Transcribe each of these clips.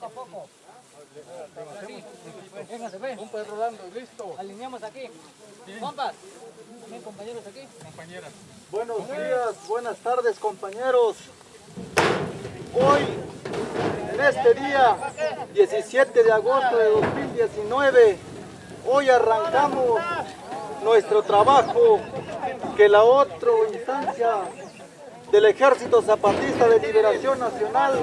poco a poco. Un perro Rolando, listo. Alineamos aquí. Compas. Compañeros aquí. Compañeras. Buenos días, buenas tardes compañeros. Hoy, en este día, 17 de agosto de 2019, hoy arrancamos nuestro trabajo que la otra instancia del Ejército Zapatista de Liberación Nacional.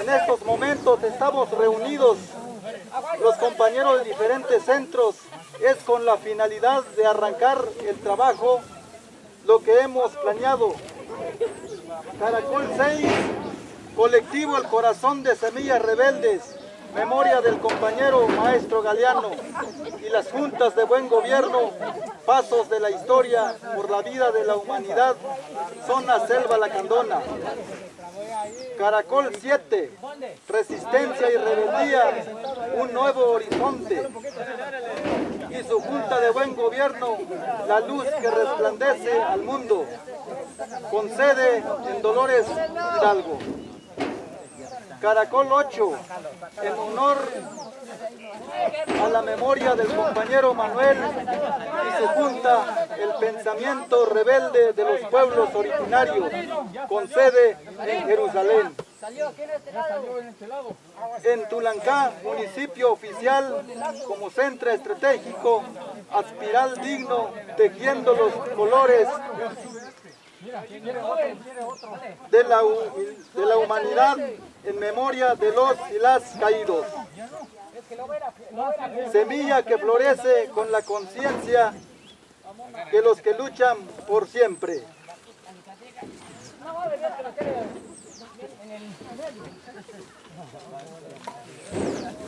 En estos momentos estamos reunidos los compañeros de diferentes centros. Es con la finalidad de arrancar el trabajo lo que hemos planeado. Caracol 6, colectivo El Corazón de Semillas Rebeldes, memoria del compañero maestro Galeano y las juntas de buen gobierno, pasos de la historia por la vida de la humanidad, zona Selva Lacandona. Caracol 7, resistencia y rebeldía, un nuevo horizonte. Y su junta de buen gobierno, la luz que resplandece al mundo, con sede en Dolores Hidalgo. Caracol 8, en honor a la memoria del compañero Manuel y su junta, el pensamiento rebelde de los pueblos originarios, con sede en Jerusalén. En Tulancá, municipio oficial, como centro estratégico, aspiral digno, tejiendo los colores de la, de la humanidad en memoria de los y las caídos. Semilla que florece con la conciencia de los que luchan por siempre.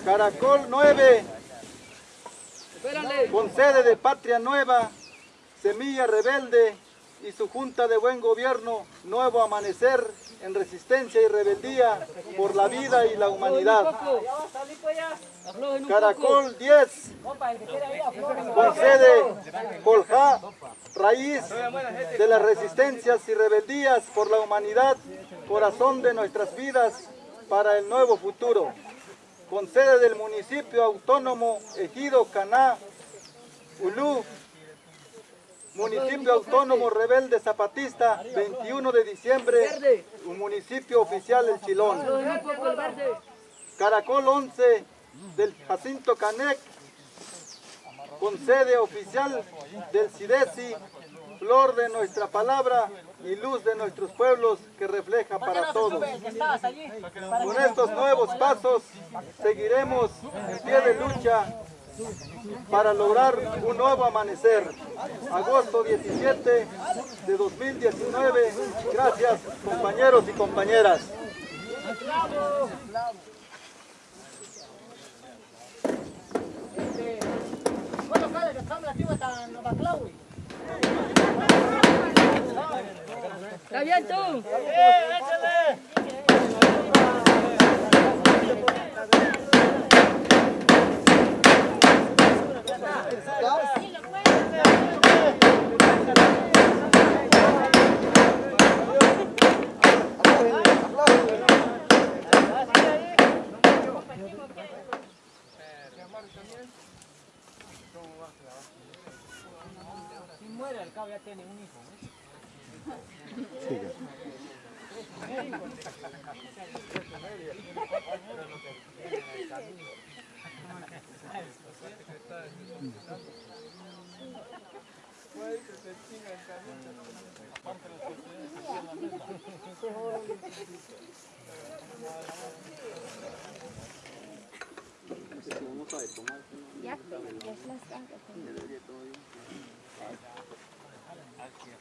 Caracol 9, con sede de Patria Nueva, Semilla Rebelde, y su Junta de Buen Gobierno, Nuevo Amanecer, en resistencia y rebeldía por la vida y la humanidad. Caracol 10, con sede Coljá, raíz de las resistencias y rebeldías por la humanidad, corazón de nuestras vidas para el nuevo futuro. Con sede del municipio autónomo Ejido Caná, Ulú, Municipio Autónomo Rebelde Zapatista, 21 de diciembre, un municipio oficial El Chilón. Caracol 11 del Jacinto Canec, con sede oficial del CIDESI, flor de nuestra palabra y luz de nuestros pueblos que refleja para todos. Con estos nuevos pasos seguiremos en pie de lucha para lograr un nuevo amanecer. Agosto 17 de 2019. Gracias compañeros y compañeras. Está bien tú. El cabo ya tiene un hijo. Ya, ya es las Thank you.